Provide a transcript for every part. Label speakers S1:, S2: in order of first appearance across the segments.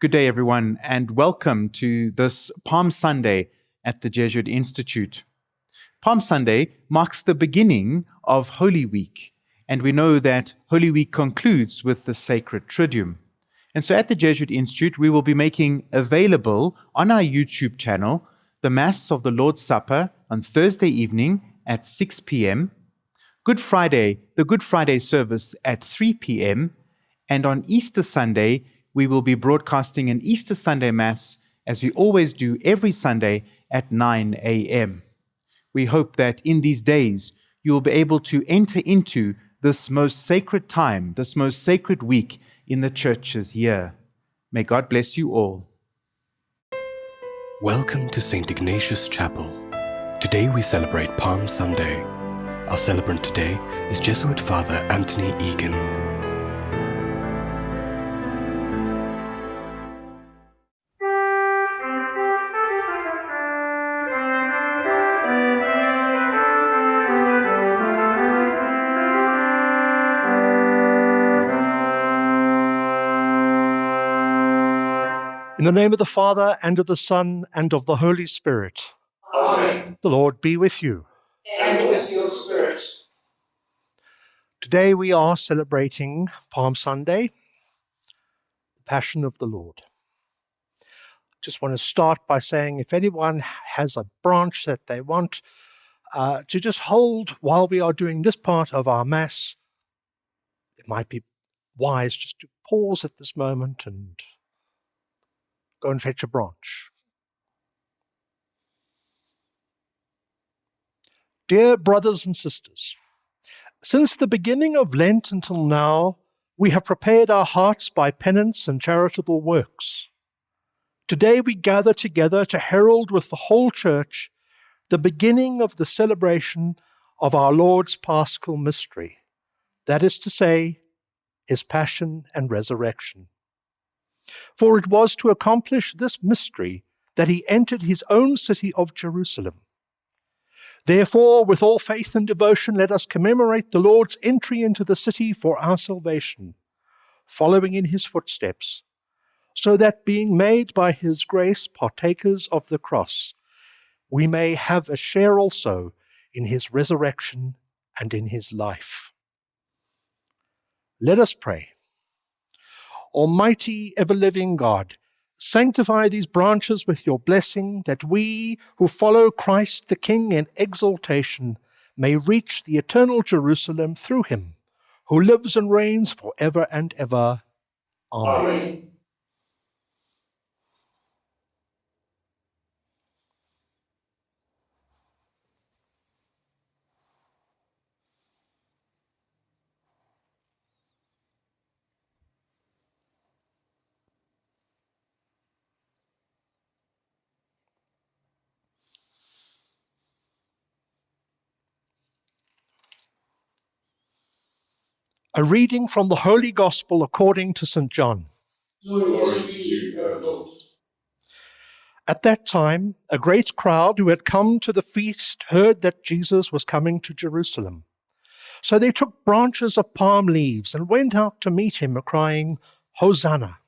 S1: Good day, everyone, and welcome to this Palm Sunday at the Jesuit Institute. Palm Sunday marks the beginning of Holy Week, and we know that Holy Week concludes with the Sacred Triduum. And so at the Jesuit Institute, we will be making available on our YouTube channel the Mass of the Lord's Supper on Thursday evening at 6 p.m., Good Friday, the Good Friday service at 3 p.m., and on Easter Sunday, we will be broadcasting an Easter Sunday Mass, as we always do every Sunday at 9 a.m. We hope that in these days you will be able to enter into this most sacred time, this most sacred week in the church's year. May God bless you all.
S2: Welcome to St. Ignatius Chapel. Today we celebrate Palm Sunday. Our celebrant today is Jesuit Father Anthony Egan.
S3: The name of the Father, and of the Son, and of the Holy Spirit.
S4: Amen.
S3: The Lord be with you.
S4: And with your spirit.
S3: Today we are celebrating Palm Sunday, the Passion of the Lord. Just want to start by saying if anyone has a branch that they want uh, to just hold while we are doing this part of our Mass, it might be wise just to pause at this moment and Go and fetch a branch. Dear brothers and sisters, since the beginning of Lent until now, we have prepared our hearts by penance and charitable works. Today we gather together to herald with the whole Church the beginning of the celebration of our Lord's Paschal mystery, that is to say, his passion and resurrection. For it was to accomplish this mystery that he entered his own city of Jerusalem. Therefore, with all faith and devotion, let us commemorate the Lord's entry into the city for our salvation, following in his footsteps, so that being made by his grace partakers of the cross, we may have a share also in his resurrection and in his life. Let us pray. Almighty, ever living God, sanctify these branches with your blessing, that we who follow Christ the King in exaltation may reach the eternal Jerusalem through him, who lives and reigns for ever and ever. Amen. Amen. A reading from the Holy Gospel according to St. John. At that time, a great crowd who had come to the feast heard that Jesus was coming to Jerusalem. So they took branches of palm leaves and went out to meet him, crying, Hosanna!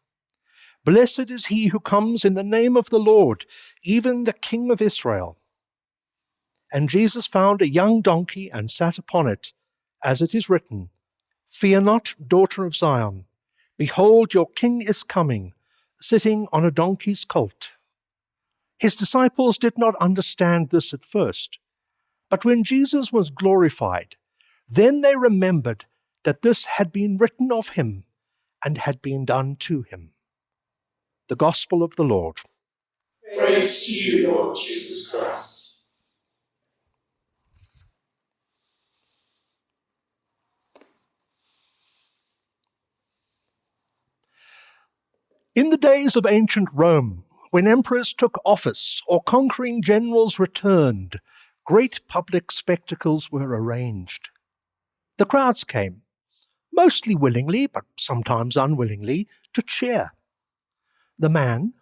S3: Blessed is he who comes in the name of the Lord, even the King of Israel. And Jesus found a young donkey and sat upon it, as it is written, Fear not, daughter of Zion. Behold, your king is coming, sitting on a donkey's colt. His disciples did not understand this at first. But when Jesus was glorified, then they remembered that this had been written of him and had been done to him. The Gospel of the Lord.
S4: Praise to you, Lord Jesus Christ.
S3: In the days of ancient Rome, when emperors took office or conquering generals returned, great public spectacles were arranged. The crowds came, mostly willingly, but sometimes unwillingly, to cheer. The man,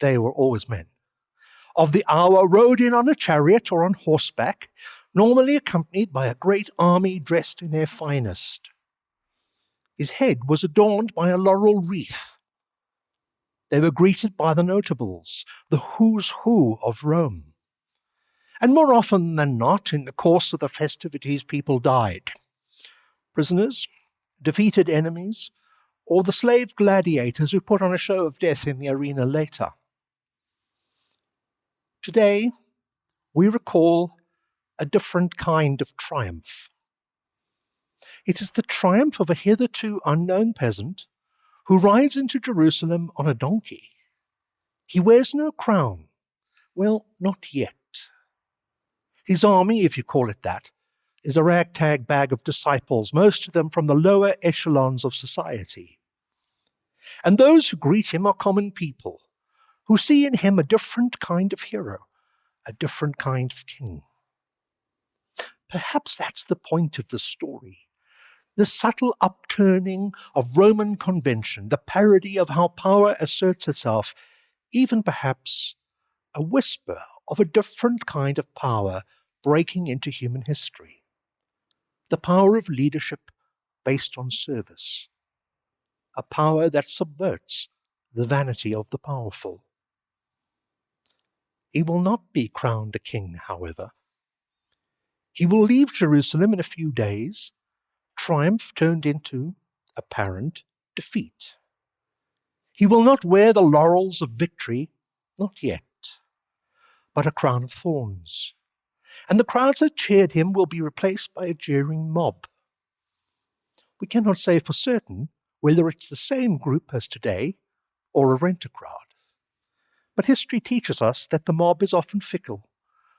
S3: they were always men, of the hour rode in on a chariot or on horseback, normally accompanied by a great army dressed in their finest. His head was adorned by a laurel wreath They were greeted by the notables, the who's who of Rome. And more often than not, in the course of the festivities, people died. Prisoners, defeated enemies, or the slave gladiators who put on a show of death in the arena later. Today, we recall a different kind of triumph. It is the triumph of a hitherto unknown peasant who rides into Jerusalem on a donkey. He wears no crown. Well, not yet. His army, if you call it that, is a ragtag bag of disciples, most of them from the lower echelons of society. And those who greet him are common people who see in him a different kind of hero, a different kind of king. Perhaps that's the point of the story. The subtle upturning of Roman convention, the parody of how power asserts itself, even perhaps a whisper of a different kind of power breaking into human history. The power of leadership based on service a power that subverts the vanity of the powerful. He will not be crowned a king, however. He will leave Jerusalem in a few days, triumph turned into apparent defeat. He will not wear the laurels of victory, not yet, but a crown of thorns. And the crowds that cheered him will be replaced by a jeering mob. We cannot say for certain whether it's the same group as today or a renter crowd. But history teaches us that the mob is often fickle,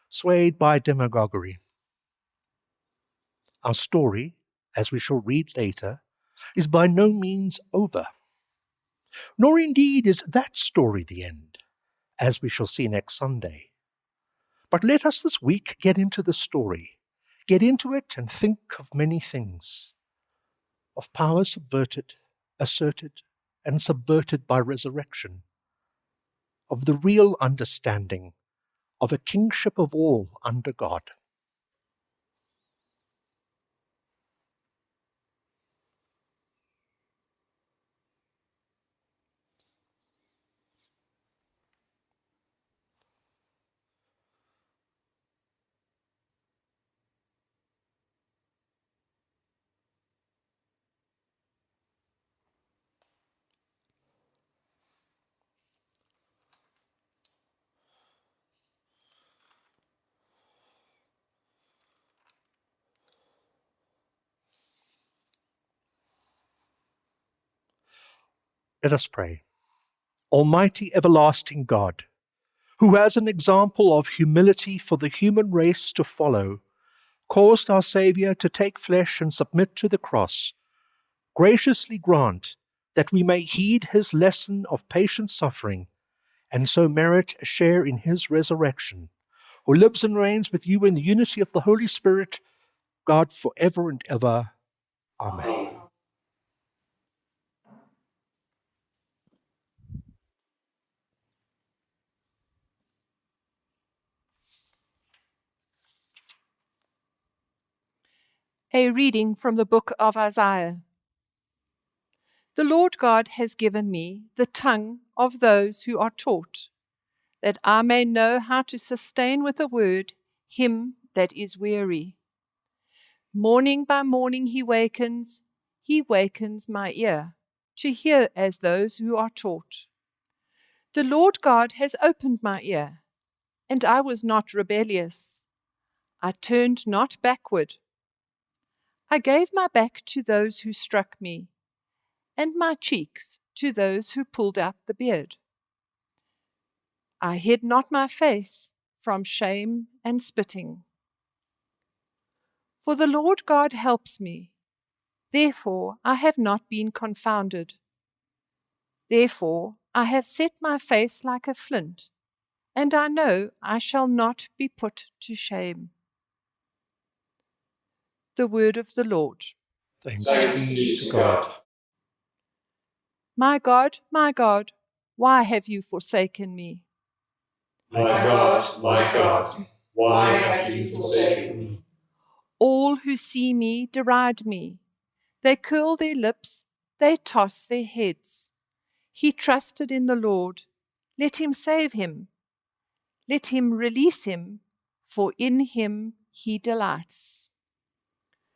S3: swayed by demagoguery. Our story, as we shall read later, is by no means over. Nor indeed is that story the end, as we shall see next Sunday. But let us this week get into the story, get into it and think of many things of power subverted, asserted and subverted by resurrection, of the real understanding of a kingship of all under God. Let us pray. Almighty everlasting God, who as an example of humility for the human race to follow, caused our Saviour to take flesh and submit to the cross, graciously grant that we may heed his lesson of patient suffering and so merit a share in his resurrection, who lives and reigns with you in the unity of the Holy Spirit, God for ever and ever. Amen.
S5: A reading from the book of Isaiah. The Lord God has given me the tongue of those who are taught, that I may know how to sustain with a word him that is weary. Morning by morning he wakens, he wakens my ear, to hear as those who are taught. The Lord God has opened my ear, and I was not rebellious. I turned not backward I gave my back to those who struck me, and my cheeks to those who pulled out the beard. I hid not my face from shame and spitting. For the Lord God helps me, therefore I have not been confounded. Therefore I have set my face like a flint, and I know I shall not be put to shame the word of the Lord.
S3: Thanks, Thanks be to God.
S5: My God, my God, why have you forsaken me?
S4: My God, my God, why have you forsaken me?
S5: All who see me deride me. They curl their lips, they toss their heads. He trusted in the Lord. Let him save him. Let him release him, for in him he delights.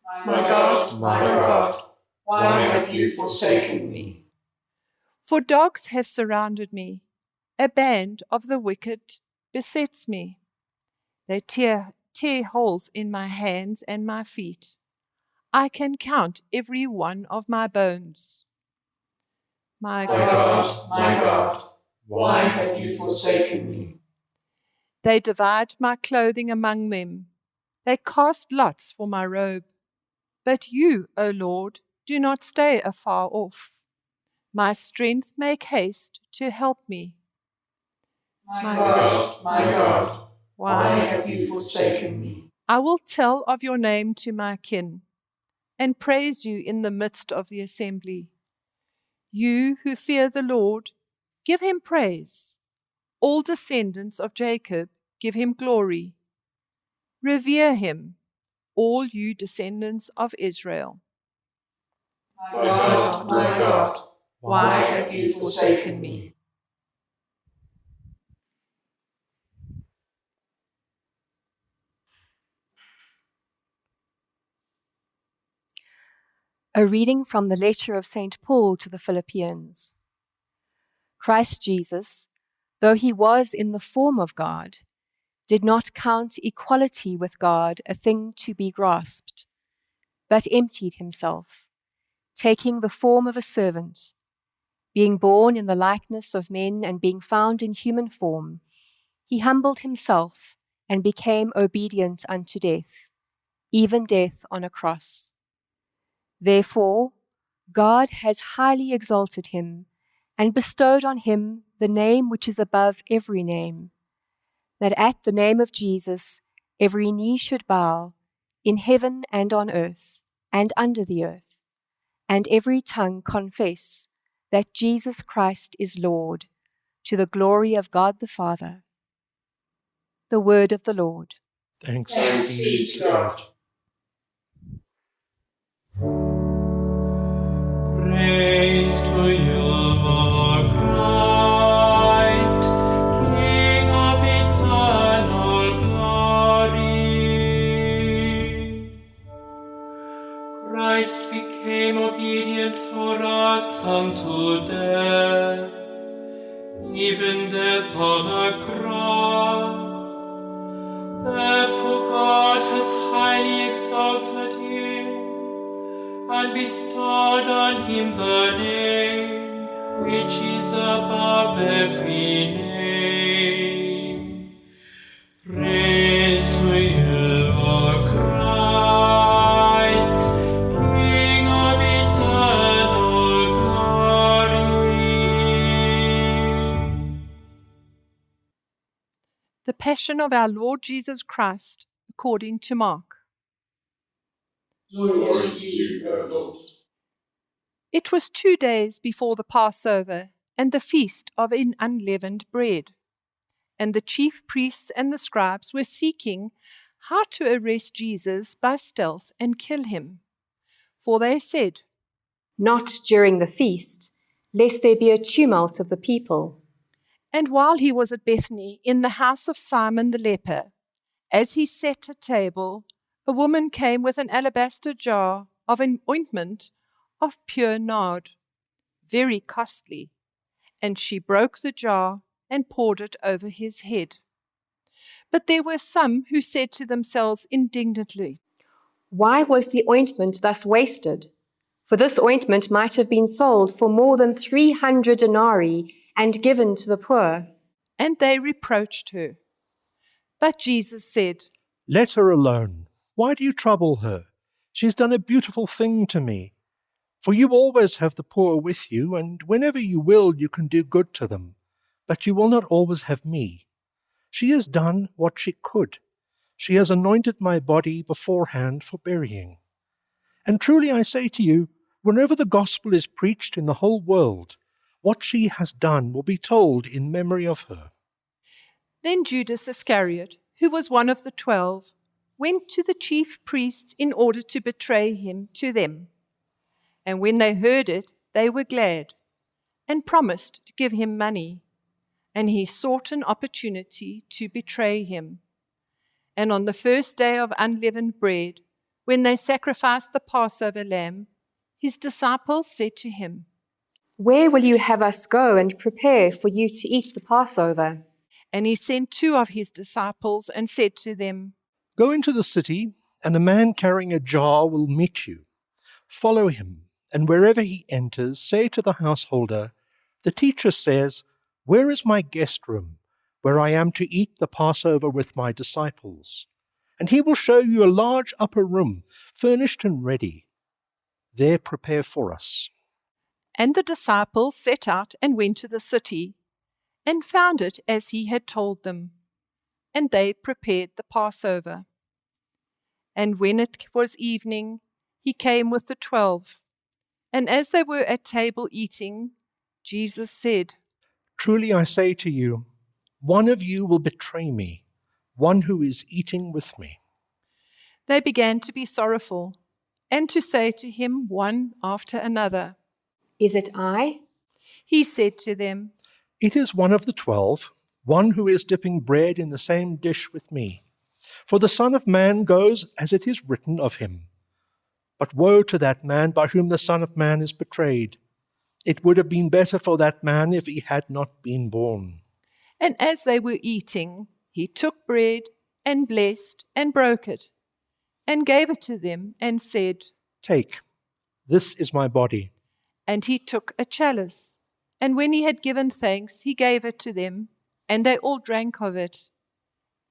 S4: My God, my God, why have you forsaken me?
S5: For dogs have surrounded me, a band of the wicked besets me. They tear, tear holes in my hands and my feet. I can count every one of my bones. My
S4: My God, my God, why have you forsaken me?
S5: They divide my clothing among them. They cast lots for my robe. But you, O Lord, do not stay afar off. My strength make haste to help me.
S4: My God, my God, why have you forsaken me?
S5: I will tell of your name to my kin and praise you in the midst of the assembly. You who fear the Lord, give him praise. All descendants of Jacob, give him glory. Revere him, all you descendants of Israel.
S4: My God, my God, why have you forsaken me?
S6: A reading from the letter of St. Paul to the Philippians. Christ Jesus, though he was in the form of God, did not count equality with God a thing to be grasped, but emptied himself, taking the form of a servant. Being born in the likeness of men and being found in human form, he humbled himself and became obedient unto death, even death on a cross. Therefore, God has highly exalted him and bestowed on him the name which is above every name, that at the name of Jesus every knee should bow, in heaven and on earth and under the earth, and every tongue confess that Jesus Christ is Lord, to the glory of God the Father. The word of the Lord.
S3: Thanks,
S4: Thanks be to God.
S7: Praise to you, Christ became obedient for us unto death, even death on a cross. Therefore God has highly exalted him and bestowed on him the name which is above every name.
S5: The Passion of our Lord Jesus Christ, according to Mark.
S4: Glory to you, O Lord.
S5: It was two days before the Passover and the feast of in- unleavened bread. And the chief priests and the scribes were seeking how to arrest Jesus by stealth and kill him. For they said,
S6: Not during the feast, lest there be a tumult of the people.
S5: And while he was at Bethany in the house of Simon the leper, as he sat at table, a woman came with an alabaster jar of an ointment of pure nard, very costly, and she broke the jar and poured it over his head. But there were some who said to themselves indignantly,
S6: Why was the ointment thus wasted? For this ointment might have been sold for more than 300 denarii and given to the poor.
S5: and they reproached her. But Jesus said,
S3: Let her alone. Why do you trouble her? She has done a beautiful thing to me. For you always have the poor with you, and whenever you will, you can do good to them. But you will not always have me. She has done what she could. She has anointed my body beforehand for burying. And truly I say to you, whenever the gospel is preached in the whole world, what she has done will be told in memory of her.
S5: Then Judas Iscariot, who was one of the twelve, went to the chief priests in order to betray him to them. And when they heard it, they were glad. and promised to give him money. And he sought an opportunity to betray him. And on the first day of unleavened bread, when they sacrificed the Passover lamb, his disciples said to him,
S6: Where will you have us go and prepare for you to eat the Passover?
S5: And he sent two of his disciples and said to them,
S3: Go into the city, and a man carrying a jar will meet you. Follow him, and wherever he enters, say to the householder, The teacher says, Where is my guest room, where I am to eat the Passover with my disciples? And he will show you a large upper room, furnished and ready. There prepare for us.
S5: And the disciples set out and went to the city, and found it as he had told them. And they prepared the Passover. And when it was evening, he came with the twelve. And as they were at table eating, Jesus said,
S3: Truly I say to you, one of you will betray me, one who is eating with me.
S5: They began to be sorrowful, and to say to him one after another.
S6: Is it I?
S5: He said to them,
S3: It is one of the twelve, one who is dipping bread in the same dish with me. For the Son of Man goes as it is written of him. But woe to that man by whom the Son of Man is betrayed. It would have been better for that man if he had not been born.
S5: And as they were eating, he took bread and blessed and broke it, and gave it to them, and said,
S3: Take, this is my body.
S5: And he took a chalice, and when he had given thanks, he gave it to them, and they all drank of it.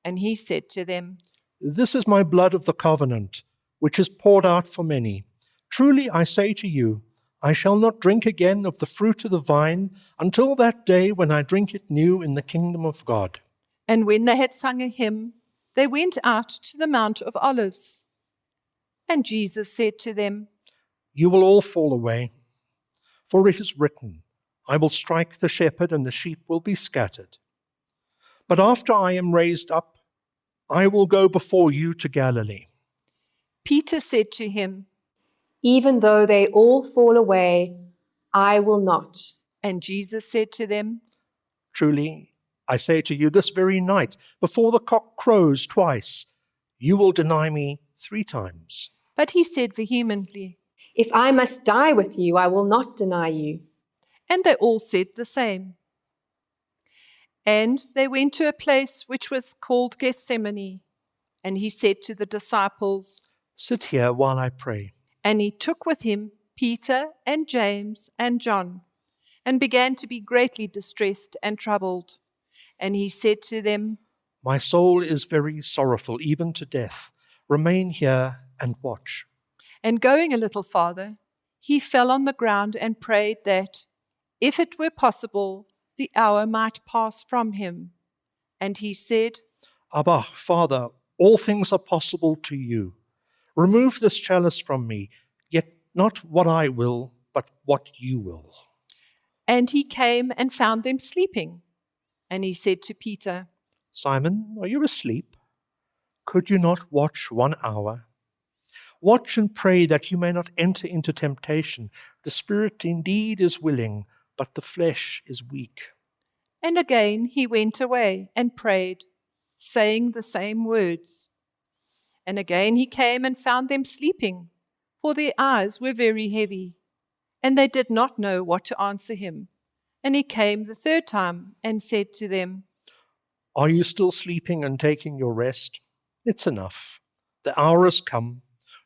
S5: And he said to them,
S3: This is my blood of the covenant, which is poured out for many. Truly I say to you, I shall not drink again of the fruit of the vine until that day when I drink it new in the kingdom of God.
S5: And when they had sung a hymn, they went out to the Mount of Olives. And Jesus said to them,
S3: You will all fall away, for it is written, I will strike the shepherd, and the sheep will be scattered. But after I am raised up, I will go before you to Galilee.
S5: Peter said to him,
S6: Even though they all fall away, I will not.
S5: and Jesus said to them,
S3: Truly, I say to you, this very night, before the cock crows twice, you will deny me three times.
S5: But he said vehemently,
S6: If I must die with you, I will not deny you.
S5: and they all said the same. And they went to a place which was called Gethsemane, and he said to the disciples,
S3: Sit here while I pray.
S5: And he took with him Peter and James and John, and began to be greatly distressed and troubled. And he said to them,
S3: My soul is very sorrowful, even to death. Remain here and watch.
S5: And going a little farther, he fell on the ground and prayed that, if it were possible, the hour might pass from him. And he said,
S3: Abba, Father, all things are possible to you. Remove this chalice from me, yet not what I will, but what you will.
S5: And he came and found them sleeping. And he said to Peter,
S3: Simon, are you asleep? Could you not watch one hour? Watch and pray that you may not enter into temptation. The spirit indeed is willing, but the flesh is weak.
S5: And again he went away and prayed, saying the same words. And again he came and found them sleeping, for their eyes were very heavy, and they did not know what to answer him. And he came the third time and said to them,
S3: Are you still sleeping and taking your rest? It's enough. The hour has come.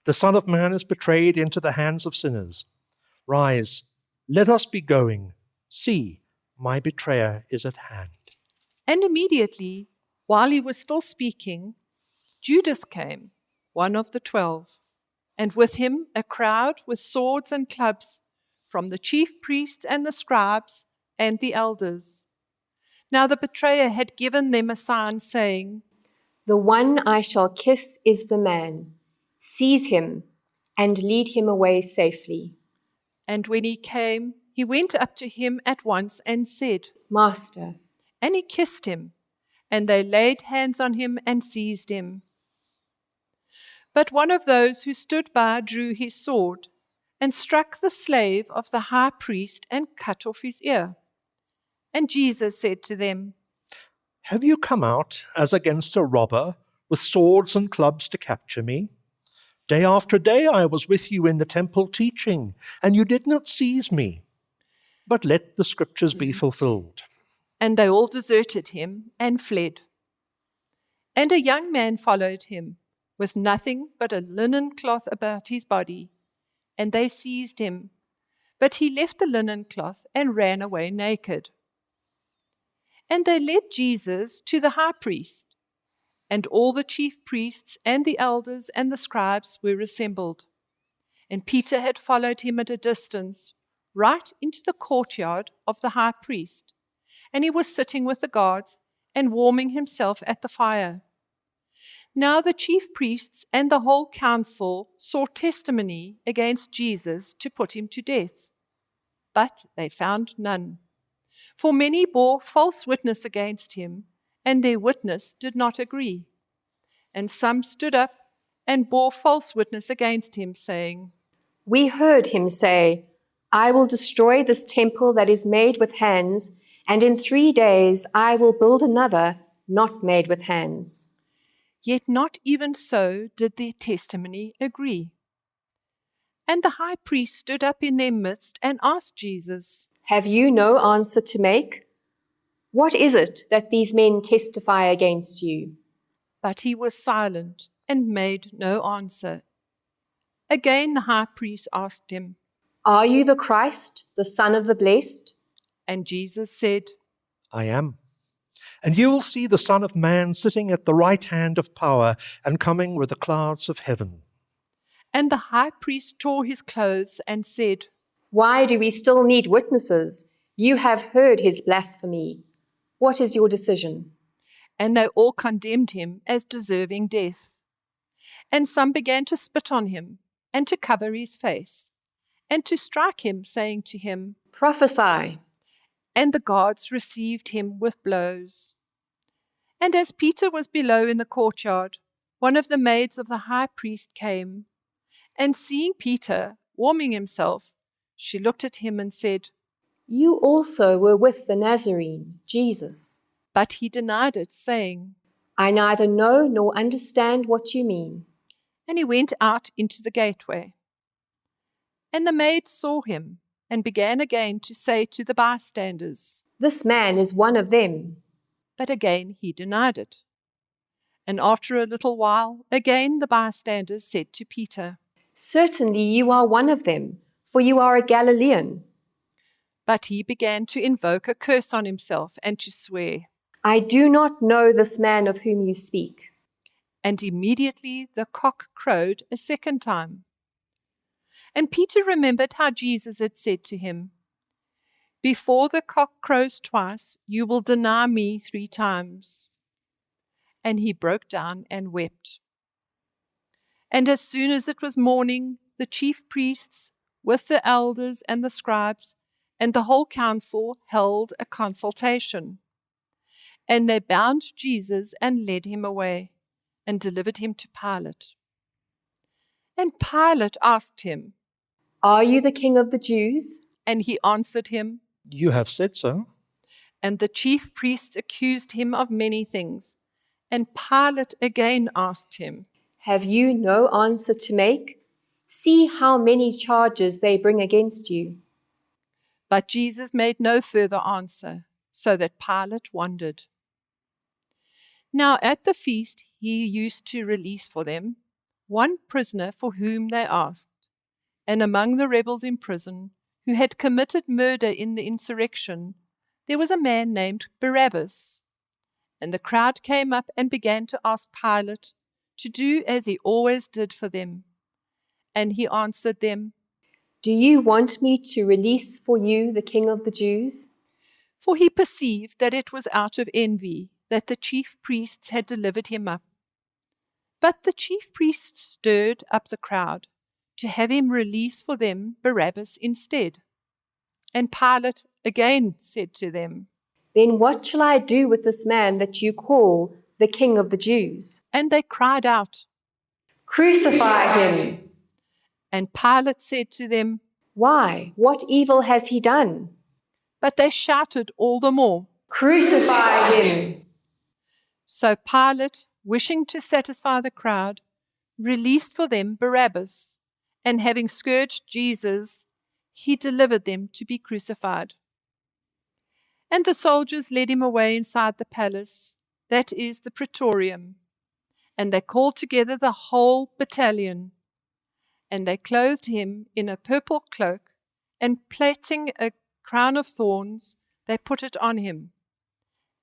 S3: The Son of Man is betrayed into the hands of sinners. Rise, let us be going. See, my betrayer is at hand.
S5: And immediately, while he was still speaking, Judas came, one of the twelve, and with him a crowd with swords and clubs from the chief priests and the scribes and the elders. Now the betrayer had given them a sign, saying,
S6: The one I shall kiss is the man. Seize him and lead him away safely.
S5: And when he came, he went up to him at once and said,
S6: Master,
S5: And he kissed him, and they laid hands on him and seized him. But one of those who stood by drew his sword and struck the slave of the high priest and cut off his ear. And Jesus said to them,
S3: Have you come out as against a robber with swords and clubs to capture me? Day after day I was with you in the temple teaching, and you did not seize me. But let the scriptures be fulfilled.
S5: And they all deserted him and fled. And a young man followed him, with nothing but a linen cloth about his body, and they seized him. But he left the linen cloth and ran away naked. And they led Jesus to the high priest, and all the chief priests and the elders and the scribes were assembled. And Peter had followed him at a distance, right into the courtyard of the high priest, and he was sitting with the guards and warming himself at the fire. Now the chief priests and the whole council sought testimony against Jesus to put him to death. But they found none. For many bore false witness against him, and their witness did not agree. And some stood up and bore false witness against him, saying,
S6: We heard him say, I will destroy this temple that is made with hands, and in three days I will build another not made with hands.
S5: Yet not even so did their testimony agree. And the high priest stood up in their midst and asked Jesus,
S6: Have you no answer to make? What is it that these men testify against you?
S5: But he was silent and made no answer. Again the high priest asked him,
S6: Are you the Christ, the Son of the Blessed?
S5: and Jesus said,
S3: I am. And you will see the Son of Man sitting at the right hand of power and coming with the clouds of heaven.
S5: And the high priest tore his clothes and said,
S6: Why do we still need witnesses? You have heard his blasphemy. What is your decision?
S5: And they all condemned him as deserving death. And some began to spit on him, and to cover his face, and to strike him, saying to him,
S6: Prophesy.
S5: And the guards received him with blows. And as Peter was below in the courtyard, one of the maids of the high priest came, and seeing Peter warming himself, she looked at him and said,
S6: You also were with the Nazarene, Jesus.
S5: But he denied it, saying,
S6: I neither know nor understand what you mean.
S5: And he went out into the gateway. And the maid saw him and began again to say to the bystanders,
S6: This man is one of them.
S5: But again he denied it. And after a little while, again the bystanders said to Peter,
S6: Certainly you are one of them, for you are a Galilean.
S5: But he began to invoke a curse on himself and to swear.
S6: I do not know this man of whom you speak.
S5: And immediately the cock crowed a second time. And Peter remembered how Jesus had said to him, Before the cock crows twice, you will deny me three times. And he broke down and wept. And as soon as it was morning, the chief priests, with the elders and the scribes, and the whole council held a consultation. And they bound Jesus and led him away, and delivered him to Pilate. And Pilate asked him,
S6: Are you the king of the Jews?
S5: and he answered him,
S3: You have said so.
S5: And the chief priests accused him of many things. And Pilate again asked him,
S6: Have you no answer to make? See how many charges they bring against you.
S5: But Jesus made no further answer, so that Pilate wondered. Now at the feast he used to release for them one prisoner for whom they asked. And among the rebels in prison, who had committed murder in the insurrection, there was a man named Barabbas. And the crowd came up and began to ask Pilate to do as he always did for them. And he answered them,
S6: Do you want me to release for you the king of the Jews?
S5: For he perceived that it was out of envy that the chief priests had delivered him up. But the chief priests stirred up the crowd to have him release for them Barabbas instead. And Pilate again said to them,
S6: Then what shall I do with this man that you call the king of the Jews?
S5: and they cried out.
S6: Crucify him!
S5: And Pilate said to them,
S6: Why? What evil has he done?
S5: but they shouted all the more.
S6: Crucify him!
S5: So Pilate, wishing to satisfy the crowd, released for them Barabbas, and having scourged Jesus, he delivered them to be crucified. And the soldiers led him away inside the palace, that is the praetorium, and they called together the whole battalion. And they clothed him in a purple cloak, and plaiting a crown of thorns, they put it on him.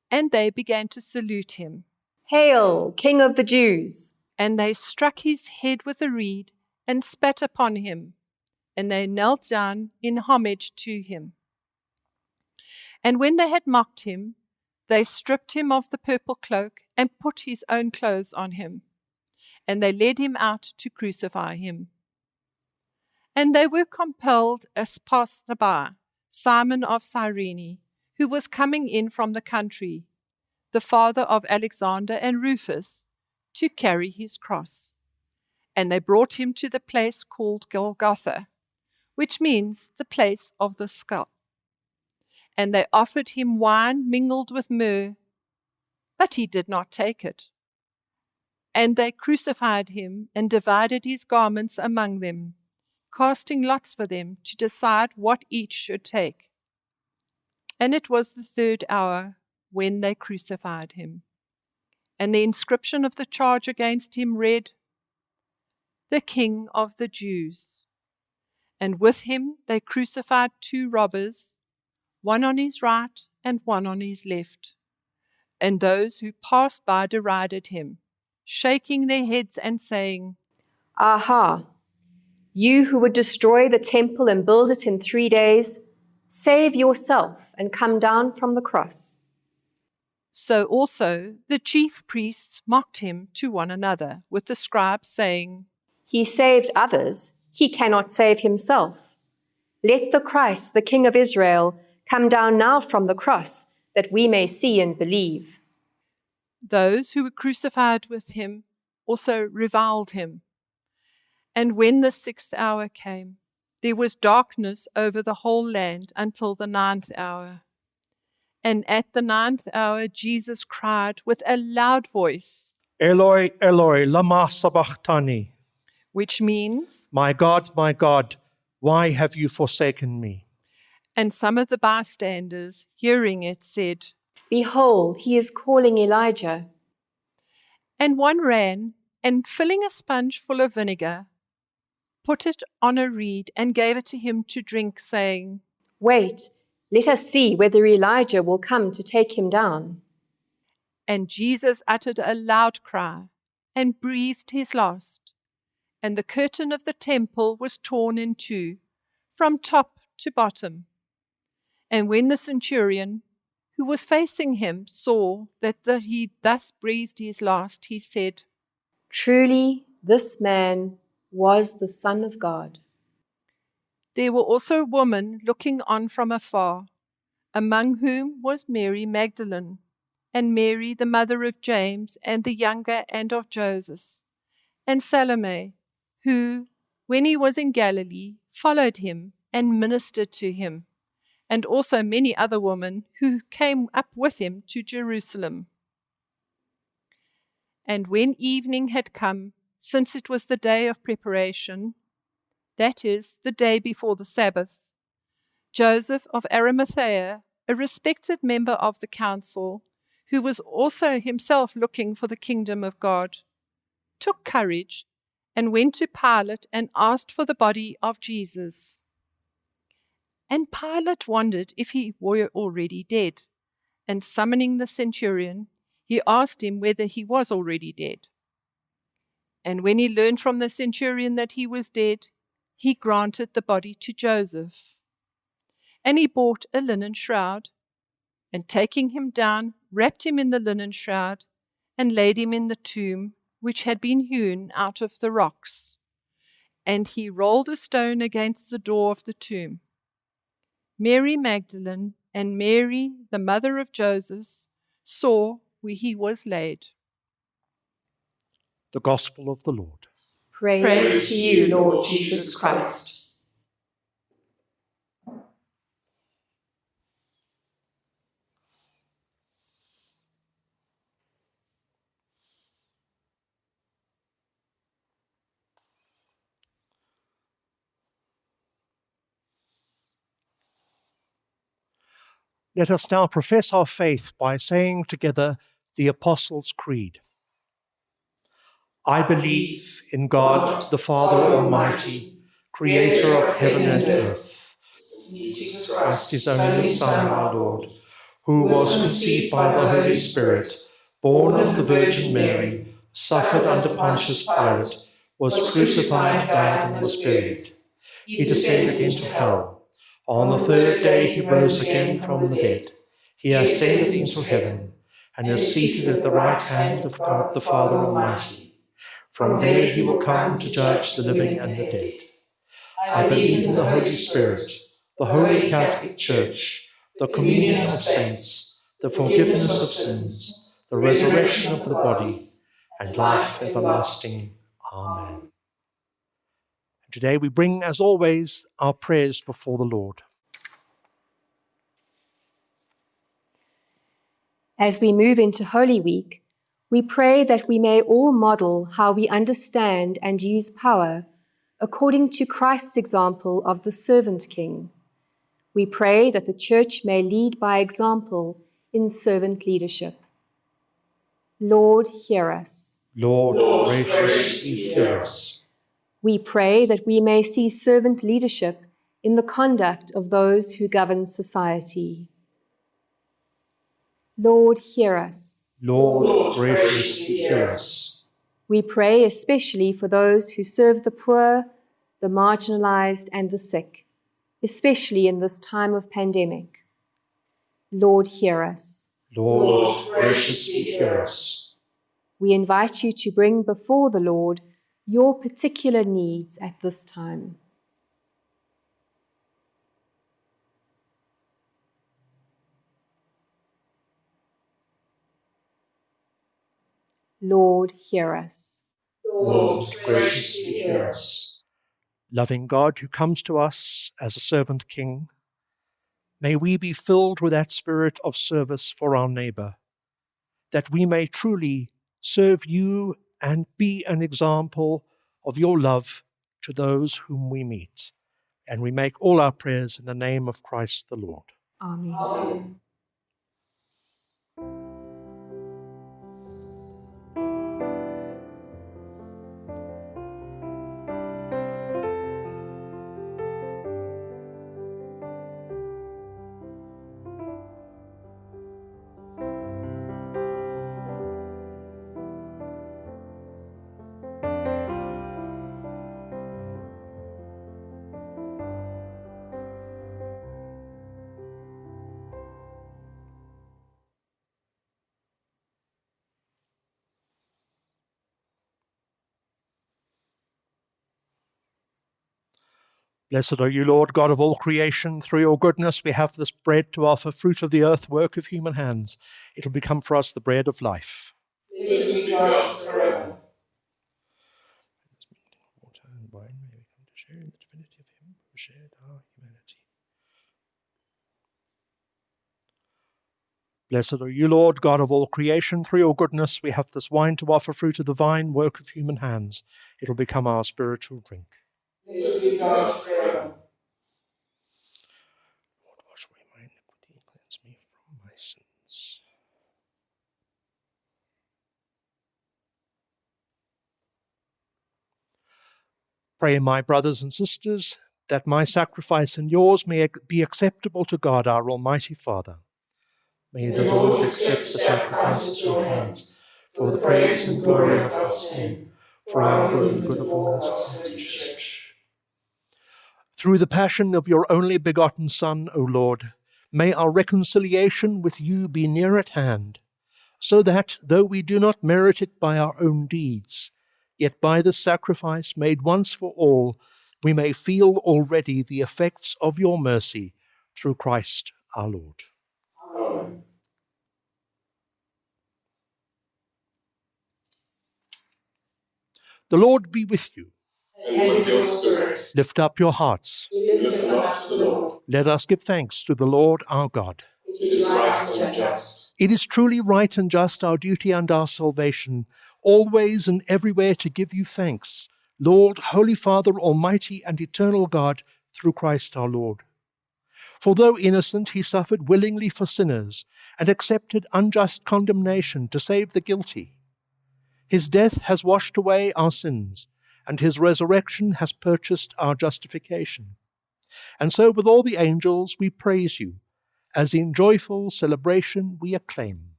S5: And they began to salute him.
S6: Hail, King of the Jews!
S5: And they struck his head with a reed and spat upon him. And they knelt down in homage to him. And when they had mocked him, they stripped him of the purple cloak and put his own clothes on him. And they led him out to crucify him. And they were compelled as passed by Simon of Cyrene, who was coming in from the country, the father of Alexander and Rufus, to carry his cross. And they brought him to the place called Golgotha, which means the place of the skull. And they offered him wine mingled with myrrh, but he did not take it. And they crucified him and divided his garments among them, casting lots for them to decide what each should take. And it was the third hour when they crucified him. And the inscription of the charge against him read, The King of the Jews. And with him they crucified two robbers, one on his right and one on his left. And those who passed by derided him, shaking their heads and saying,
S6: Aha! You who would destroy the temple and build it in three days, save yourself and come down from the cross.
S5: So also the chief priests mocked him to one another with the scribes, saying,
S6: He saved others, he cannot save himself. Let the Christ, the King of Israel, come down now from the cross, that we may see and believe.
S5: Those who were crucified with him also reviled him. And when the sixth hour came, there was darkness over the whole land until the ninth hour. And at the ninth hour, Jesus cried with a loud voice,
S3: Eloi, Eloi, lama sabachthani.
S5: which means,
S3: My God, my God, why have you forsaken me?
S5: and some of the bystanders, hearing it, said,
S6: Behold, he is calling Elijah.
S5: And one ran and, filling a sponge full of vinegar, put it on a reed and gave it to him to drink, saying,
S6: Wait, let us see whether Elijah will come to take him down.
S5: And Jesus uttered a loud cry and breathed his last. And the curtain of the temple was torn in two, from top to bottom. And when the centurion, who was facing him, saw that the, he thus breathed his last, he said,
S6: Truly, this man was the Son of God.
S5: There were also women looking on from afar, among whom was Mary Magdalene, and Mary, the mother of James, and the younger, and of Joseph, and Salome, who, when he was in Galilee, followed him and ministered to him, and also many other women who came up with him to Jerusalem. And when evening had come, since it was the day of preparation, that is, the day before the Sabbath, Joseph of Arimathea, a respected member of the council, who was also himself looking for the kingdom of God, took courage and went to Pilate and asked for the body of Jesus. And Pilate wondered if he were already dead, and summoning the centurion, he asked him whether he was already dead. And when he learned from the centurion that he was dead, he granted the body to Joseph. And he bought a linen shroud, and taking him down, wrapped him in the linen shroud, and laid him in the tomb which had been hewn out of the rocks. And he rolled a stone against the door of the tomb. Mary Magdalene and Mary, the mother of Joseph, saw where he was laid.
S3: The Gospel of the Lord.
S6: Praise,
S5: Praise to you, Lord Jesus Christ.
S3: Let us now profess our faith by saying together the Apostles' Creed. I believe in God, the Father Almighty, creator of heaven and earth,
S4: Jesus
S3: Christ, his only Son, our Lord, who was conceived by the Holy Spirit, born of the Virgin Mary, suffered under Pontius Pilate, was crucified, died, and was buried. He descended into hell. On the third day he rose again from the dead. He ascended into heaven, and is seated at the right hand of God the Father Almighty. From there he will come to judge the living and the dead. I believe in the Holy Spirit, the Holy Catholic Church, the communion of saints, the forgiveness of sins, the resurrection of the body, and life everlasting. Amen. Today we bring, as always, our prayers before the Lord.
S6: As we move into Holy Week, we pray that we may all model how we understand and use power according to Christ's example of the servant king. We pray that the Church may lead by example in servant leadership. Lord, hear us.
S3: Lord,
S4: Lord,
S3: graciously
S4: graciously
S3: hear us.
S6: We pray that we may see servant leadership in the conduct of those who govern society. Lord, hear us.
S3: Lord,
S4: Lord,
S3: graciously
S4: graciously
S3: hear
S4: hear
S3: us.
S6: We pray especially for those who serve the poor, the marginalized, and the sick, especially in this time of pandemic. Lord, hear us.
S3: Lord, graciously hear us.
S6: We invite you to bring before the Lord your particular needs at this time. Lord, hear us.
S4: Lord, graciously hear us.
S3: Loving God who comes to us as a servant king, may we be filled with that spirit of service for our neighbor, that we may truly serve you and be an example of your love to those whom we meet. And we make all our prayers in the name of Christ the Lord.
S6: Amen.
S4: Amen.
S3: Blessed are you, Lord God of all creation. Through your goodness, we have this bread to offer, fruit of the earth, work of human hands. It will become for us the bread of life.
S4: Blessed be God forever.
S3: Water and wine may come to share in the divinity of Him who shared our humanity. Blessed are you, Lord, God of all creation. Through your goodness, we have this wine to offer, fruit of the vine, work of human hands. It will become our spiritual drink.
S4: Blessed be God forever.
S3: Lord, wash away my iniquity and cleanse me from my sins. Pray, my brothers and sisters, that my sacrifice and yours may be acceptable to God, our Almighty Father. May
S4: the Lord accept the sacrifice at your hands for the praise and glory of God's name, for our good and good of all God's holy church.
S3: Through the passion of your only begotten Son, O Lord, may our reconciliation with you be near at hand, so that, though we do not merit it by our own deeds, yet by the sacrifice made once for all, we may feel already the effects of your mercy through Christ our Lord.
S4: Amen.
S3: The Lord be with you.
S4: And with your spirit,
S3: Lift up your hearts.
S4: lift up to the Lord.
S3: Let us give thanks to the Lord our God.
S4: It is right and just.
S3: It is truly right and just, our duty and our salvation, always and everywhere to give you thanks, Lord, Holy Father, Almighty and eternal God, through Christ our Lord. For though innocent, he suffered willingly for sinners and accepted unjust condemnation to save the guilty. His death has washed away our sins, and his resurrection has purchased our justification. And so, with all the angels, we praise you, as in joyful celebration we acclaim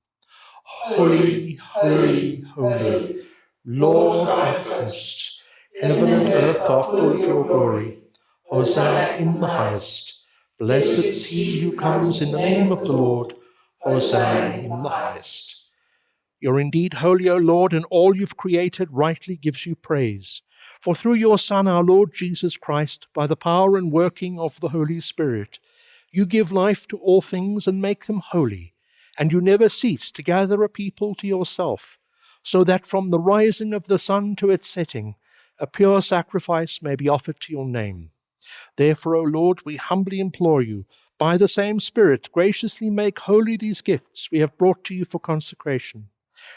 S3: Holy, holy, holy, Lord God of hosts, heaven and earth are full of your glory. Hosanna in the highest. Blessed is he who comes in the name of the Lord. Hosanna in the highest. You're indeed holy, O Lord, and all you've created rightly gives you praise. For through your Son, our Lord Jesus Christ, by the power and working of the Holy Spirit, you give life to all things and make them holy, and you never cease to gather a people to yourself, so that from the rising of the sun to its setting, a pure sacrifice may be offered to your name. Therefore, O Lord, we humbly implore you, by the same Spirit, graciously make holy these gifts we have brought to you for consecration,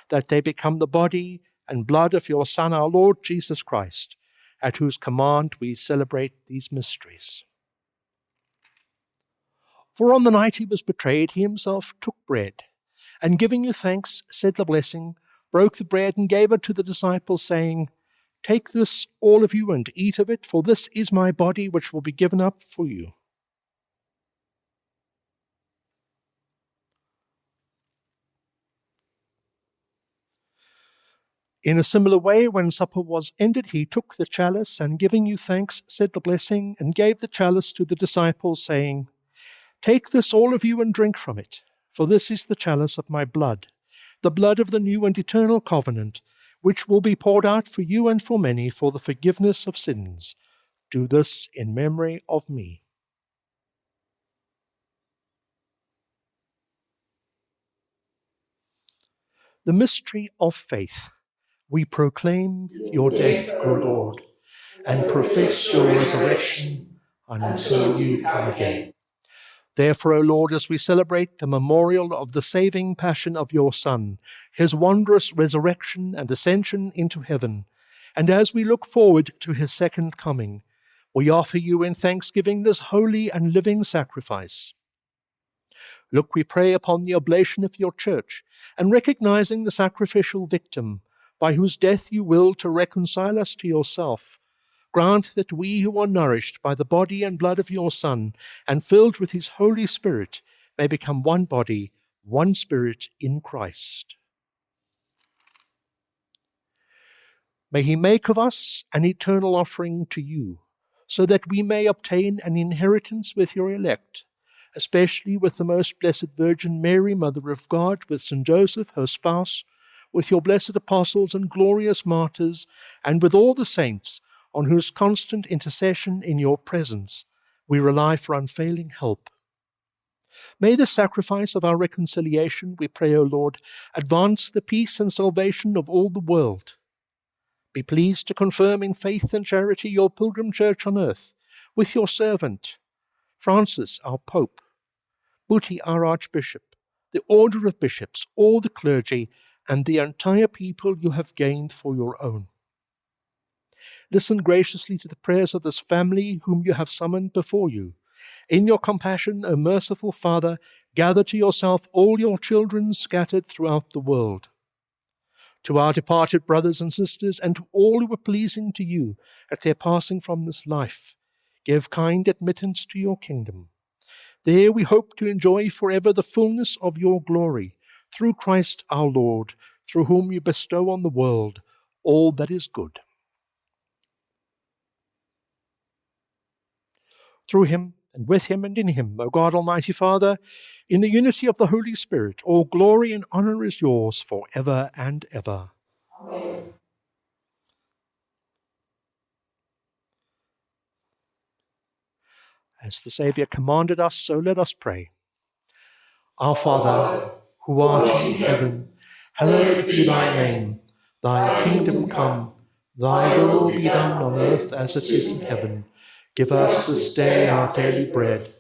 S3: that they become the body and blood of your Son, our Lord Jesus Christ, at whose command we celebrate these mysteries. For on the night he was betrayed, he himself took bread, and giving you thanks, said the blessing, broke the bread, and gave it to the disciples, saying, Take this, all of you, and eat of it, for this is my body, which will be given up for you. In a similar way, when supper was ended, he took the chalice, and giving you thanks, said the blessing, and gave the chalice to the disciples, saying, Take this, all of you, and drink from it, for this is the chalice of my blood, the blood of the new and eternal covenant, which will be poured out for you and for many for the forgiveness of sins. Do this in memory of me. The mystery of faith. We proclaim your death, O Lord, and profess your resurrection until you come again. Therefore, O Lord, as we celebrate the memorial of the saving passion of your Son, his wondrous resurrection and ascension into heaven, and as we look forward to his second coming, we offer you in thanksgiving this holy and living sacrifice. Look, we pray upon the oblation of your church, and recognizing the sacrificial victim, by whose death you will to reconcile us to yourself, grant that we who are nourished by the body and blood of your Son and filled with his Holy Spirit may become one body, one spirit in Christ. May he make of us an eternal offering to you, so that we may obtain an inheritance with your elect, especially with the most blessed Virgin Mary, Mother of God, with St. Joseph, her spouse, with your blessed apostles and glorious martyrs, and with all the saints on whose constant intercession in your presence we rely for unfailing help. May the sacrifice of our reconciliation, we pray, O Lord, advance the peace and salvation of all the world. Be pleased to confirm in faith and charity your pilgrim church on earth, with your servant, Francis, our Pope, Buti, our Archbishop, the order of bishops, all the clergy, and the entire people you have gained for your own. Listen graciously to the prayers of this family whom you have summoned before you. In your compassion, O merciful Father, gather to yourself all your children scattered throughout the world. To our departed brothers and sisters, and to all who were pleasing to you at their passing from this life, give kind admittance to your kingdom. There we hope to enjoy forever the fullness of your glory, through Christ our Lord, through whom you bestow on the world all that is good. Through him, and with him, and in him, O God Almighty Father, in the unity of the Holy Spirit, all glory and honor is yours for ever and ever.
S4: Amen.
S3: As the Saviour commanded us, so let us pray. Our Father, who art in heaven, hallowed be thy name. Thy kingdom come, Thy will be done on earth as it is in heaven. Give us this day our daily bread,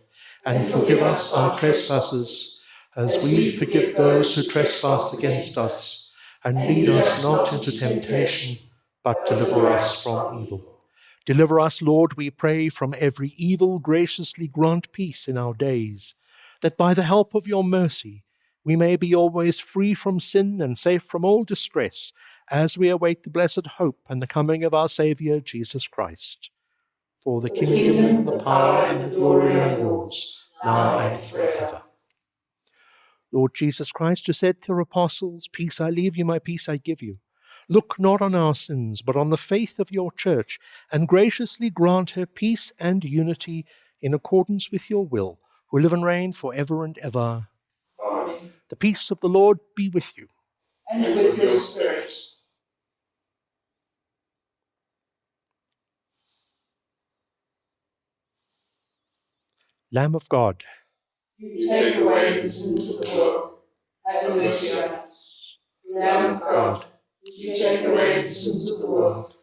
S3: and forgive us our trespasses, as we forgive those who trespass against us. And lead us not into temptation, but deliver us from evil. Deliver us, Lord, we pray, from every evil. Graciously grant peace in our days, that by the help of your mercy we may be always free from sin and safe from all distress as we await the blessed hope and the coming of our Saviour Jesus Christ. For the, the kingdom, kingdom, the power, and the glory are yours, now and forever. Lord Jesus Christ, you said to your apostles, Peace I leave you, my peace I give you. Look not on our sins, but on the faith of your church, and graciously grant her peace and unity in accordance with your will, who live and reign for ever and ever. The peace of the Lord be with you.
S4: And with your spirit.
S3: Lamb of God,
S4: you take away the sins of the world. Have mercy on us. Lamb of God, you take away the sins of the world.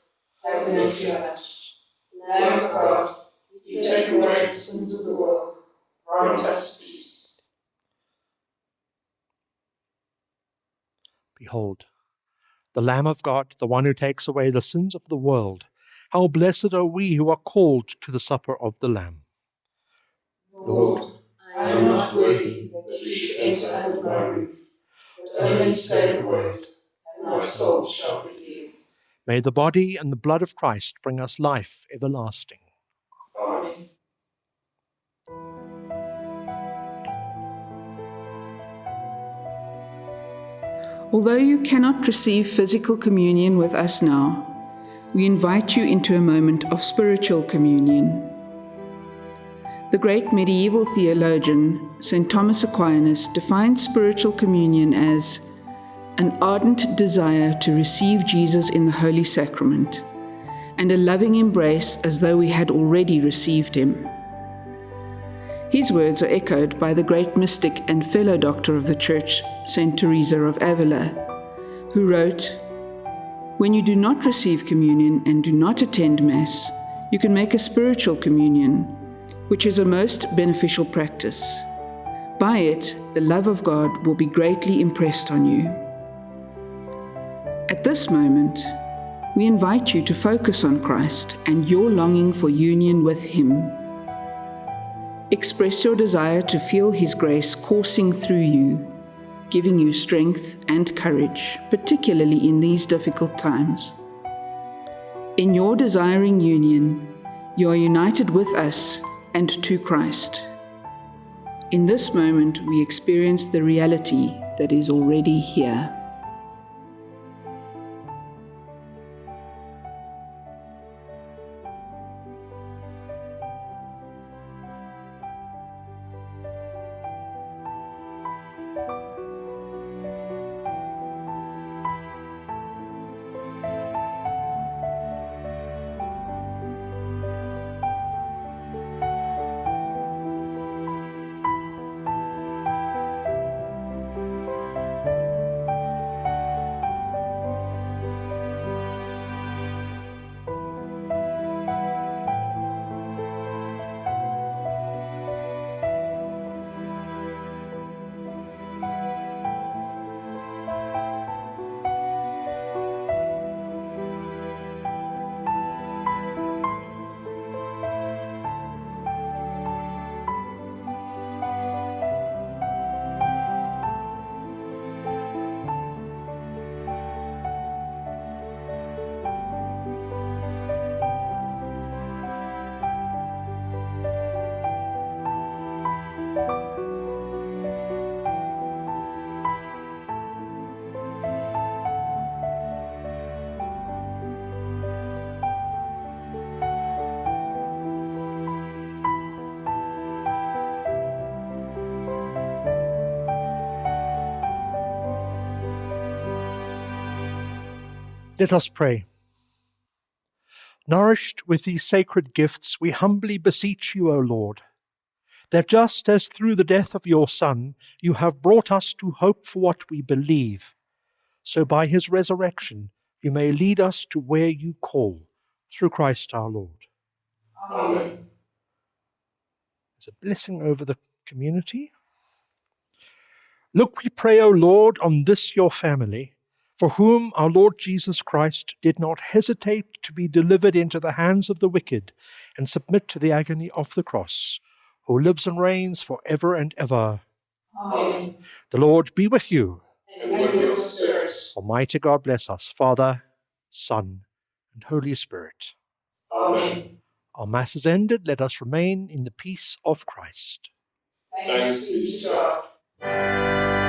S4: Have mercy on us. Lamb of God, you take away the sins of the world. Grant us peace.
S3: Behold, the Lamb of God, the one who takes away the sins of the world. How blessed are we who are called to the supper of the Lamb.
S4: Lord, I am not worthy that you should enter under my roof, but only say the word, and my soul shall be healed.
S3: May the body and the blood of Christ bring us life everlasting.
S7: Although you cannot receive physical communion with us now, we invite you into a moment of spiritual communion. The great medieval theologian, St. Thomas Aquinas, defined spiritual communion as an ardent desire to receive Jesus in the Holy Sacrament and a loving embrace as though we had already received him. His words are echoed by the great mystic and fellow doctor of the Church, St. Teresa of Avila, who wrote, When you do not receive communion and do not attend Mass, you can make a spiritual communion which is a most beneficial practice. By it, the love of God will be greatly impressed on you. At this moment, we invite you to focus on Christ and your longing for union with Him. Express your desire to feel His grace coursing through you, giving you strength and courage, particularly in these difficult times. In your desiring union, you are united with us and to Christ. In this moment, we experience the reality that is already here.
S3: Let us pray. Nourished with these sacred gifts, we humbly beseech you, O Lord, that just as through the death of your Son you have brought us to hope for what we believe, so by his resurrection you may lead us to where you call, through Christ our Lord.
S4: Amen.
S3: There's a blessing over the community. Look, we pray, O Lord, on this your family, for whom our Lord Jesus Christ did not hesitate to be delivered into the hands of the wicked and submit to the agony of the cross, who lives and reigns for ever and ever.
S4: Amen.
S3: The Lord be with you.
S4: And with your spirit.
S3: Almighty God bless us, Father, Son, and Holy Spirit.
S4: Amen.
S3: Our Mass is ended. Let us remain in the peace of Christ.
S4: Thanks be to God.